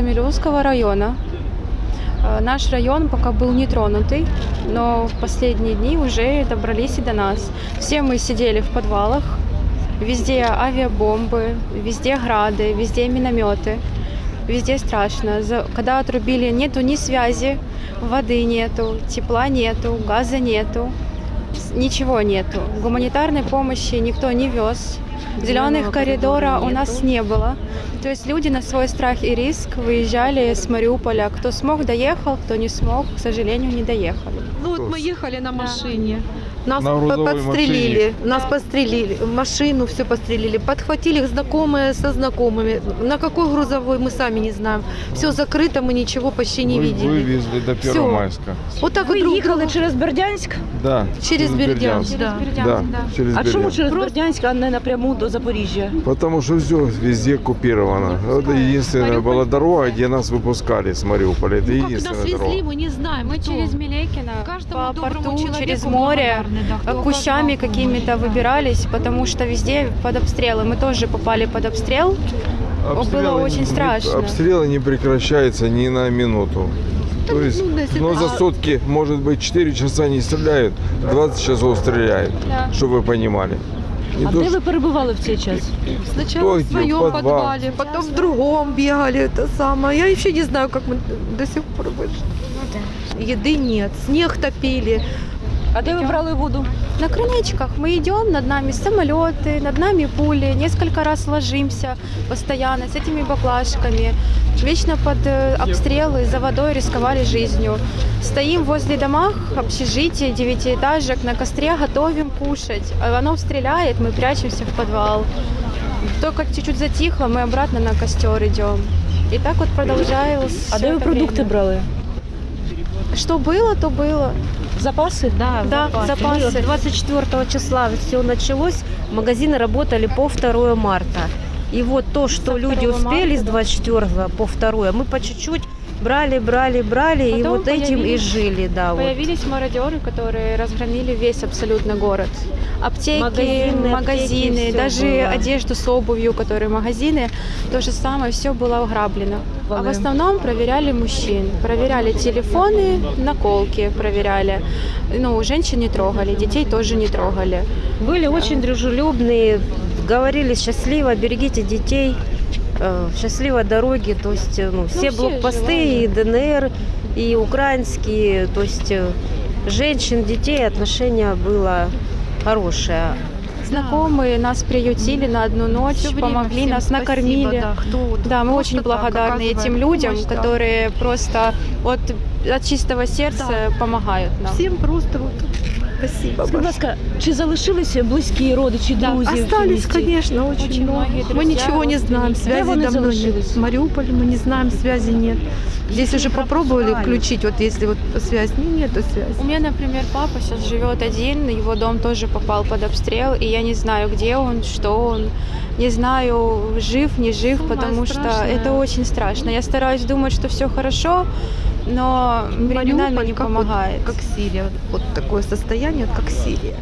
Камелевского района. Э, Наш район пока был нетронутый, но в последние дни уже добрались и до нас. Все мы сидели в подвалах, везде авиабомбы, везде грады, везде минометы, везде страшно. Когда отрубили, нету ни связи, воды нету, тепла нету, газа нету, ничего нету. Гуманитарной помощи никто не вез. Зеленых коридора у нас не было. То есть люди на свой страх и риск выезжали с Мариуполя. Кто смог, доехал, кто не смог, к сожалению, не доехали. Ну вот мы ехали на машине. Нас На подстрелили, нас подстрелили, машину все подстрелили, подхватили знакомые со знакомыми. На какой грузовой мы сами не знаем. Все закрыто, мы ничего почти не Вы- видели. Вывезли до. Первомайска. Вот так Ви вот друг їхали друга- через Бердянськ? Да. Через Бердянск. Да. Да, через А чому Бердянск. через Бердянськ, а не напряму до Запоріжжя? Потому что все везде оккупировано. Это единственная была дорога, где нас выпускали с Мариуполя. Это Ну, как нас везли, дорога. мы не знаем. Мы кто. через Милекино Каждому по порту, через море, да, кущами оказал какими-то да. выбирались, потому что везде под обстрелы. Мы тоже попали под обстрел. было очень не- страшно. Обстрелы не прекращаются ни на минуту. То есть, ну, но так- за сутки, может быть, 4 часа не стреляют, 20 часов стреляют, Да. чтобы вы понимали. Не А то, де что- ви перебували в цей час? Сначала Кто в подвал? подвале, потом в другом бегали, это самое. Я вообще не знаю, как мы до сих пор вышли. Еды нет, снег топили. А де ви брали воду? На крылечках мы идем, над нами самолеты, над нами пули, несколько раз ложимся постоянно с этими баклажками. Вечно под э, обстрелы за водой рисковали жизнью. Стоим возле домах, общежития, девятиэтажек, на костре готовим кушать. А Оно стреляет, мы прячемся в подвал. Только чуть-чуть затихло, мы обратно на костер идем. И так вот продолжалось. А всё де ви это продукти время. брали? Что было, то было. Запаси? Да, Да, запасы. 24 числа все началось, магазины работали по 2 марта. И вот то, что люди 2 успели с марта, да. 24 по 2, мы по чуть-чуть брали, брали, брали, и Потом вот этим и жили, да. вот. Появились мародеры, которые разгромили весь абсолютно город. Аптеки, Магазины, магазины, аптеки, даже было. одежду с обувью, которые магазины, то же самое, все было ограблено. А в основном проверяли мужчин, проверяли телефоны, наколки проверяли. Ну, женщин не трогали, детей тоже не трогали. Были очень дружелюбные, говорили счастливо, берегите детей, счастливой дороги. То есть э, ну, все все блокпосты, и ДНР, и украинские, то есть э, женщин, детей отношение было хорошее. Знакомые нас приютили на одну ночь, время помогли, нас спасибо, накормили. да, кто Да, мы очень благодарны этим людям, помощь, да. которые просто от, от чистого сердца помогают нам. Всем просто вот спасибо Будь большое. ласка, чи залишилися близькі родичі, Да, друзі? в Остались, місті? конечно, очень, Очень много. многие Мы друзья, ничего не знаем, родственники. связи Где вы давно нет. залишились? В Мариуполе мы не знаем, связи нет. Здесь уже попробовали включить, вот если вот связь, не, нету связи. У меня, например, папа сейчас живет один, его дом тоже попал под обстрел, и я не знаю, где он, что он, не знаю, жив, не жив, Самое потому что страшное. это очень страшно. Я стараюсь думать, что все хорошо, но временами Мариуполь не как вот- помогает. как Сирия, вот такое состояние, вот как Сирия.